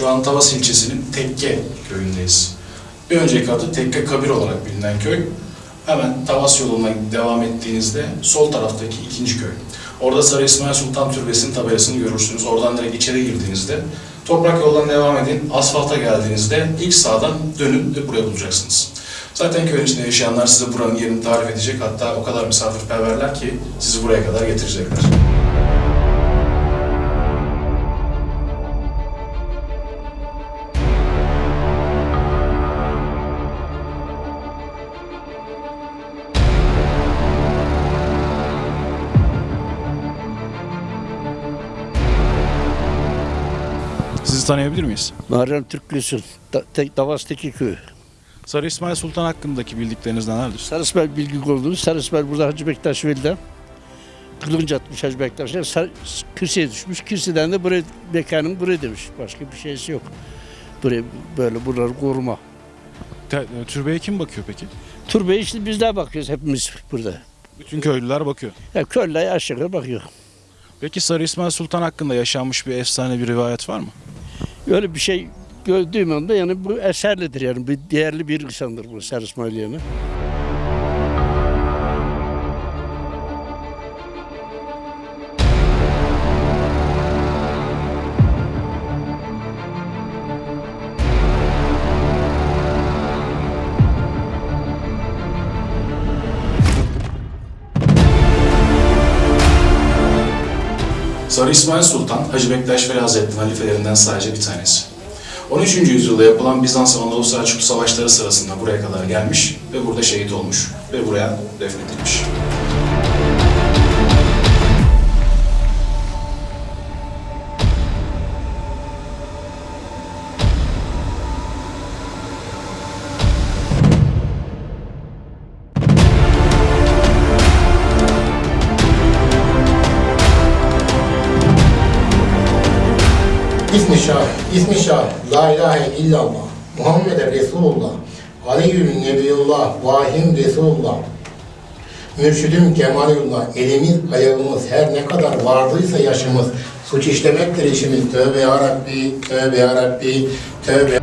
Şu an Tavas ilçesinin Tekke köyündeyiz. Bir önceki adı Tekke Kabir olarak bilinen köy. Hemen Tavas yoluna devam ettiğinizde sol taraftaki ikinci köy. Orada Sarı İsmail Sultan Türbesi'nin tabelasını görürsünüz. Oradan direkt içeri girdiğinizde toprak yoldan devam edin. Asfalta geldiğinizde ilk sağdan dönün ve buraya bulacaksınız. Zaten köyün içinde yaşayanlar size buranın yerini tarif edecek. Hatta o kadar misafirperverler ki sizi buraya kadar getirecekler. Sizi tanıyabilir miyiz? Muharrem Türklüsün, da, Davas'taki köy. Sarı İsmail Sultan hakkındaki bildikleriniz nelerdir? Sarısbel bilgi olduğunu, Sarısbel burada Hacı Bektaş Veli'den kılınç atmış Hacı Bektaş'a, Sar, Kürsi'ye düşmüş. Kürsi'den de buraya, mekanım buraya demiş. Başka bir şeysi yok. Buraya böyle buraları koruma. Te- türbeye kim bakıyor peki? Türbeye işte bizler bakıyoruz hepimiz burada. Bütün köylüler bakıyor. Ya köylüler aşağı bakıyor. Peki Sarı İsmail Sultan hakkında yaşanmış bir efsane bir rivayet var mı? Öyle bir şey gördüğüm anda yani bu eserlidir yani. Bir değerli bir insandır bu Sarı İsmail yani. Sarı İsmail Sultan, Hacı Bektaş Veli Hazretleri'nin halifelerinden sadece bir tanesi. 13. yüzyılda yapılan Bizans Anadolu Selçuklu savaşları sırasında buraya kadar gelmiş ve burada şehit olmuş ve buraya defnedilmiş. İsmi Şah, ismi Şah, La ilahe illallah, Muhammed Resulullah, Aliyyün Nebiyullah, Vahim Resulullah, Mürşidim Kemalullah, elimiz, ayağımız, her ne kadar vardıysa yaşımız, suç işlemektir işimiz. Tövbe ya Rabbi, tövbe ya Rabbi, tövbe